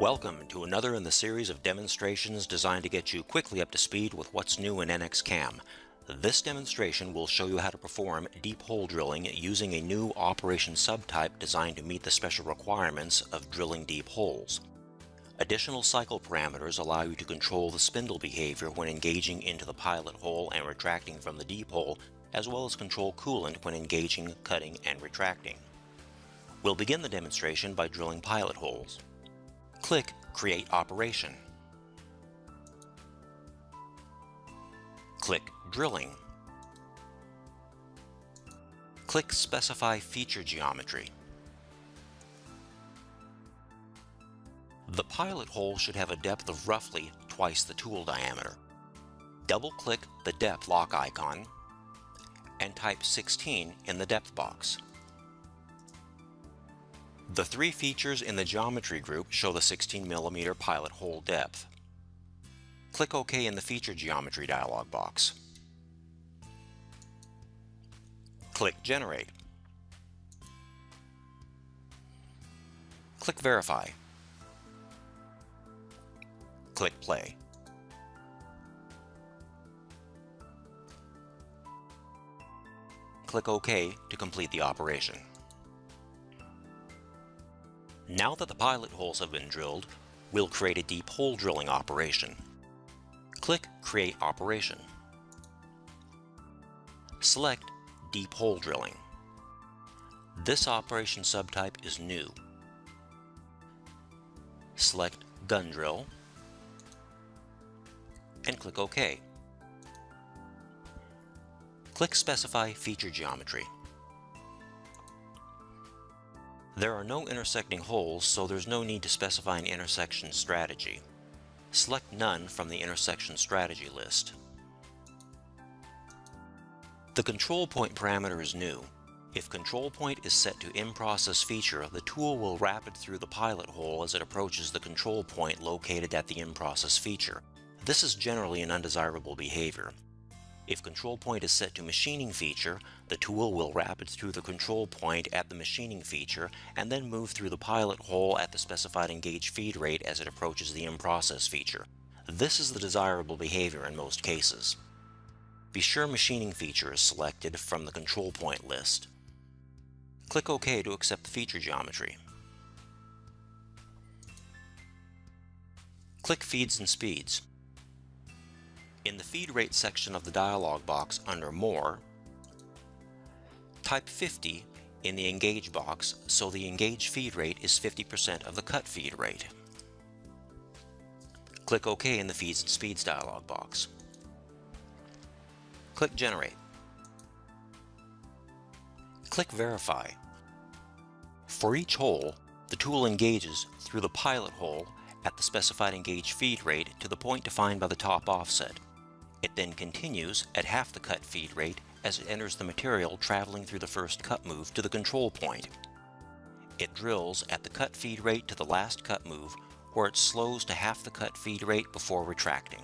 Welcome to another in the series of demonstrations designed to get you quickly up to speed with what's new in NXCAM. This demonstration will show you how to perform deep hole drilling using a new operation subtype designed to meet the special requirements of drilling deep holes. Additional cycle parameters allow you to control the spindle behavior when engaging into the pilot hole and retracting from the deep hole, as well as control coolant when engaging, cutting, and retracting. We'll begin the demonstration by drilling pilot holes. Click Create Operation. Click Drilling. Click Specify Feature Geometry. The pilot hole should have a depth of roughly twice the tool diameter. Double-click the depth lock icon and type 16 in the depth box. The three features in the geometry group show the 16 mm pilot hole depth. Click OK in the Feature Geometry dialog box. Click Generate. Click Verify. Click Play. Click OK to complete the operation. Now that the pilot holes have been drilled, we'll create a deep hole drilling operation. Click Create Operation. Select Deep Hole Drilling. This operation subtype is new. Select Gun Drill and click OK. Click Specify Feature Geometry. There are no intersecting holes, so there's no need to specify an intersection strategy. Select None from the intersection strategy list. The control point parameter is new. If control point is set to in-process feature, the tool will rapid through the pilot hole as it approaches the control point located at the in-process feature. This is generally an undesirable behavior. If control point is set to machining feature, the tool will rapid through the control point at the machining feature and then move through the pilot hole at the specified engage feed rate as it approaches the in-process feature. This is the desirable behavior in most cases. Be sure machining feature is selected from the control point list. Click OK to accept the feature geometry. Click Feeds and Speeds. In the feed rate section of the dialog box under More, type 50 in the Engage box so the Engage feed rate is 50% of the cut feed rate. Click OK in the Feeds and Speeds dialog box. Click Generate. Click Verify. For each hole, the tool engages through the pilot hole at the specified engage feed rate to the point defined by the top offset. It then continues at half the cut feed rate as it enters the material traveling through the first cut move to the control point. It drills at the cut feed rate to the last cut move where it slows to half the cut feed rate before retracting.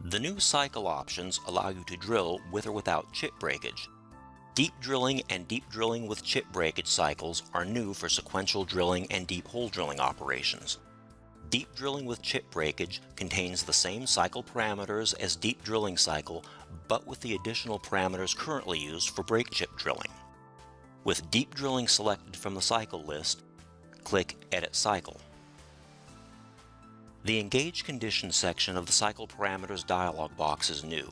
The new cycle options allow you to drill with or without chip breakage, Deep drilling and deep drilling with chip breakage cycles are new for sequential drilling and deep hole drilling operations. Deep drilling with chip breakage contains the same cycle parameters as deep drilling cycle, but with the additional parameters currently used for break chip drilling. With deep drilling selected from the cycle list, click Edit Cycle. The Engage Conditions section of the Cycle Parameters dialog box is new.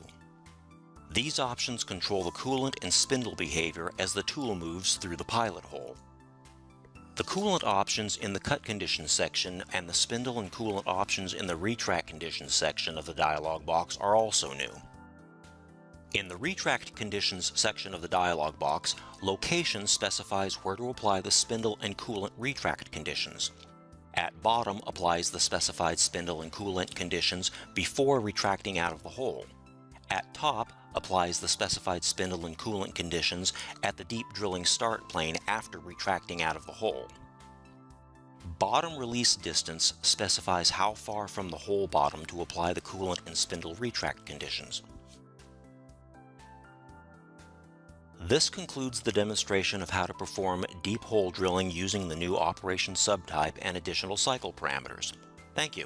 These options control the coolant and spindle behavior as the tool moves through the pilot hole. The coolant options in the cut conditions section and the spindle and coolant options in the retract conditions section of the dialog box are also new. In the retract conditions section of the dialog box, location specifies where to apply the spindle and coolant retract conditions. At bottom applies the specified spindle and coolant conditions before retracting out of the hole. At top applies the specified spindle and coolant conditions at the deep drilling start plane after retracting out of the hole. Bottom release distance specifies how far from the hole bottom to apply the coolant and spindle retract conditions. This concludes the demonstration of how to perform deep hole drilling using the new operation subtype and additional cycle parameters. Thank you.